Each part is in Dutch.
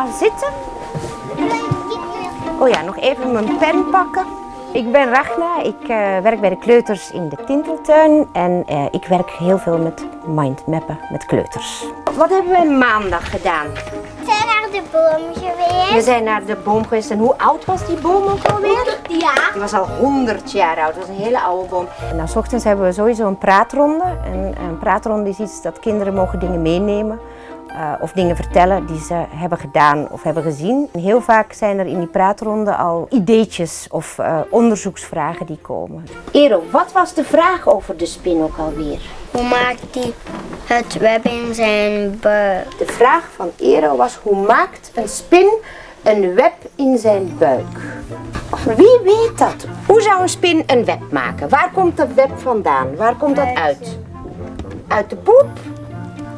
Ga zitten. Oh ja, nog even mijn pen pakken. Ik ben Ragna, ik eh, werk bij de kleuters in de Tinteltuin en eh, ik werk heel veel met mindmappen met kleuters. Wat hebben we maandag gedaan? We zijn naar de boom geweest. We zijn naar de boom geweest en hoe oud was die boom ook alweer? Ja. Die was al 100 jaar oud, dat was een hele oude boom. En dan 's ochtends hebben we sowieso een praatronde. En een praatronde is iets dat kinderen mogen dingen meenemen. Eh, of dingen vertellen die ze hebben gedaan of hebben gezien. En heel vaak zijn er in die praatronde al ideetjes of eh, onderzoeksvragen die komen. Ero, wat was de vraag over de spin ook alweer? Hoe maakt hij het web in zijn buik? De vraag van Ero was hoe maakt een spin een web in zijn buik? Wie weet dat? Hoe zou een spin een web maken? Waar komt dat web vandaan? Waar komt dat uit? Uit de poep?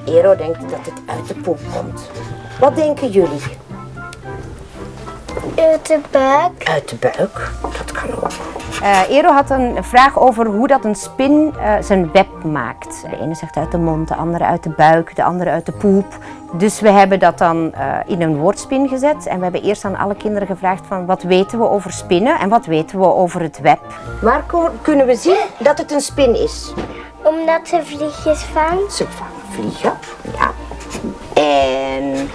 Ero denkt dat het uit de poep komt. Wat denken jullie? Uit de buik. Uit de buik? Dat kan ook. Ero had een vraag over hoe dat een spin eh, zijn web maakt. De ene zegt uit de mond, de andere uit de buik, de andere uit de poep. Dus we hebben dat dan eh, in een woordspin gezet. En we hebben eerst aan alle kinderen gevraagd van wat weten we over spinnen en wat weten we over het web. Waar kunnen we zien dat het een spin is? Omdat ze vliegjes vangt. Ze vangen vliegen, ja. En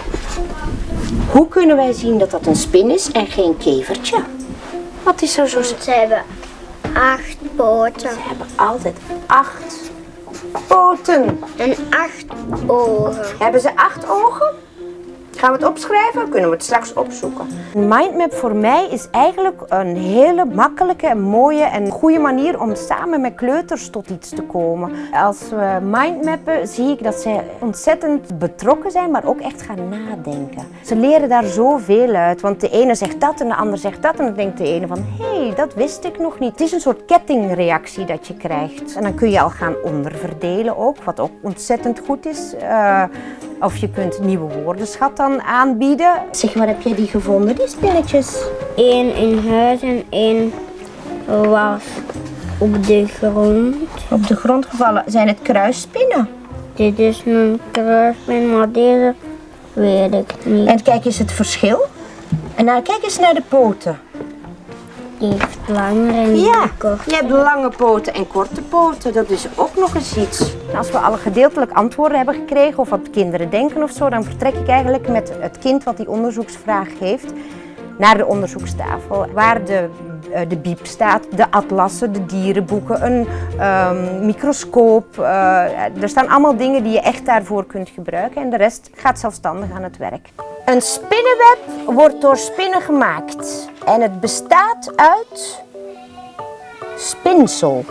hoe kunnen wij zien dat dat een spin is en geen kevertje? Wat is er zo Want ze hebben acht poten Ze hebben altijd acht poten. en acht ogen. Hebben ze acht ogen? Gaan we het opschrijven? Kunnen we het straks opzoeken? Een mindmap voor mij is eigenlijk een hele makkelijke, mooie en goede manier om samen met kleuters tot iets te komen. Als we mindmappen zie ik dat zij ontzettend betrokken zijn, maar ook echt gaan nadenken. Ze leren daar zoveel uit, want de ene zegt dat en de ander zegt dat en dan denkt de ene van hé, hey, dat wist ik nog niet. Het is een soort kettingreactie dat je krijgt. En dan kun je al gaan onderverdelen ook, wat ook ontzettend goed is. Eh, of je kunt nieuwe woordenschat dan aanbieden. Zeg, waar heb jij die gevonden, die spinnetjes? Eén in huis en één was op de grond. Op de grond gevallen. Zijn het kruisspinnen? Dit is een kruispin, maar deze weet ik niet. En kijk eens het verschil. En nou, kijk eens naar de poten. Die heeft langer en die Ja, kort. je hebt lange poten en korte poten. Dat is ook nog eens iets. Als we alle gedeeltelijk antwoorden hebben gekregen of wat kinderen denken of zo, dan vertrek ik eigenlijk met het kind wat die onderzoeksvraag heeft naar de onderzoekstafel. Waar de, eh, de biep staat, de atlassen, de dierenboeken, een ehm, microscoop. eh, er staan allemaal dingen die je echt daarvoor kunt gebruiken en de rest gaat zelfstandig aan het werk. Een spinnenweb wordt door spinnen gemaakt en het bestaat uit spinsel.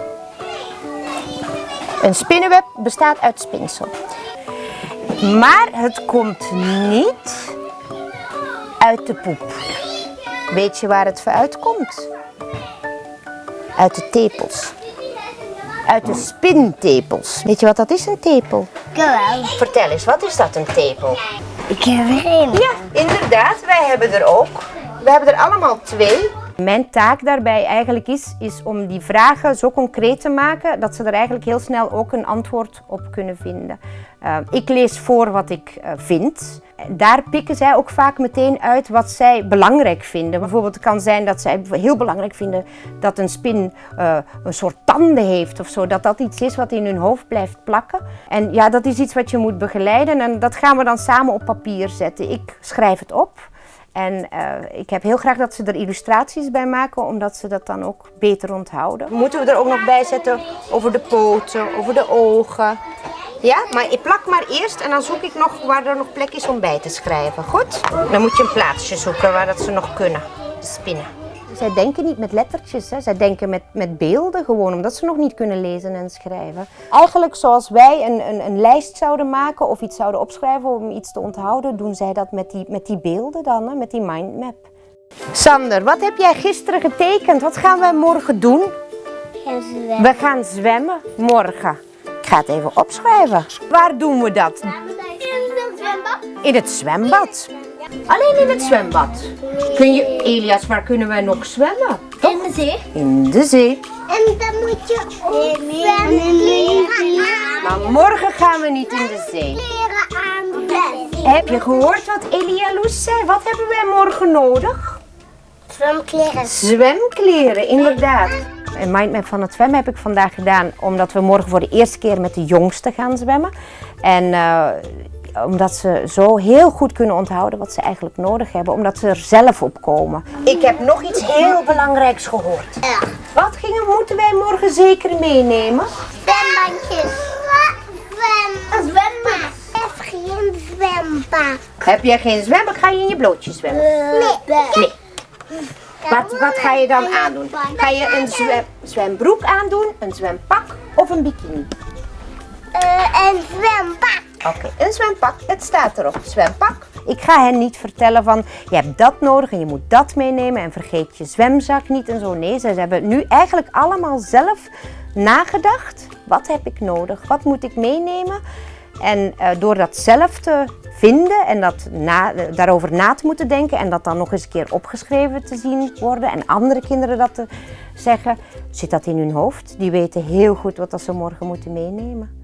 Een spinnenweb bestaat uit spinsel. Maar het komt niet uit de poep. Weet je waar het uit komt? Uit de tepels. Uit de spintepels. Weet je wat dat is, een tepel? Jawel. Vertel eens, wat is dat, een tepel? Ik heb er één. Ja, inderdaad. Wij hebben er ook. We hebben er allemaal twee. Mijn taak daarbij eigenlijk is, is om die vragen zo concreet te maken dat ze er eigenlijk heel snel ook een antwoord op kunnen vinden. Uh, ik lees voor wat ik uh, vind. Daar pikken zij ook vaak meteen uit wat zij belangrijk vinden. Bijvoorbeeld het kan zijn dat zij heel belangrijk vinden dat een spin uh, een soort tanden heeft of zo. Dat dat iets is wat in hun hoofd blijft plakken. En ja, dat is iets wat je moet begeleiden en dat gaan we dan samen op papier zetten. Ik schrijf het op. En uh, ik heb heel graag dat ze er illustraties bij maken, omdat ze dat dan ook beter onthouden. Moeten we er ook nog bij zetten over de poten, over de ogen. Ja, maar ik plak maar eerst en dan zoek ik nog waar er nog plek is om bij te schrijven. Goed? Dan moet je een plaatsje zoeken waar dat ze nog kunnen spinnen. Zij denken niet met lettertjes, hè. zij denken met, met beelden gewoon, omdat ze nog niet kunnen lezen en schrijven. Eigenlijk zoals wij een, een, een lijst zouden maken of iets zouden opschrijven om iets te onthouden, doen zij dat met die, met die beelden dan, hè, met die mindmap. Sander, wat heb jij gisteren getekend? Wat gaan wij morgen doen? Gaan zwemmen. We gaan zwemmen morgen. Ik ga het even opschrijven. Waar doen we dat? In het zwembad. In het zwembad. Alleen in het zwembad. Kun je, Elias, waar kunnen wij nog zwemmen? In de zee. In de zee. En dan moet je ook zwemmen leren. Maar morgen gaan we niet in de zee. Heb je gehoord wat Elia Loes zei? Wat hebben wij morgen nodig? Zwemkleren. Zwemkleren, inderdaad. Een mindmap van het zwemmen heb ik vandaag gedaan omdat we morgen voor de eerste keer met de jongsten gaan zwemmen. En eh, omdat ze zo heel goed kunnen onthouden wat ze eigenlijk nodig hebben, omdat ze er zelf op komen. Ik heb nog iets heel belangrijks gehoord. Ja. Wat gingen, moeten wij morgen zeker meenemen? Zwembandjes. Zwem. Heb geen zwembad. Heb jij geen zwembad, ga je in je blootje zwemmen? Nee. Nee. Wat, wat ga je dan aandoen? Ga je een zwem, zwembroek aandoen, een zwempak of een bikini? Eh, een zwembad. Oké, een zwempak. Het staat erop. Zwempak. Ik ga hen niet vertellen van je hebt dat nodig en je moet dat meenemen en vergeet je zwemzak niet en zo. Nee, ze hebben nu eigenlijk allemaal zelf nagedacht. Wat heb ik nodig? Wat moet ik meenemen? En eh, door dat zelf te vinden en dat na, daarover na te moeten denken en dat dan nog eens een keer opgeschreven te zien worden en andere kinderen dat te zeggen, zit dat in hun hoofd. Die weten heel goed wat ze morgen moeten meenemen.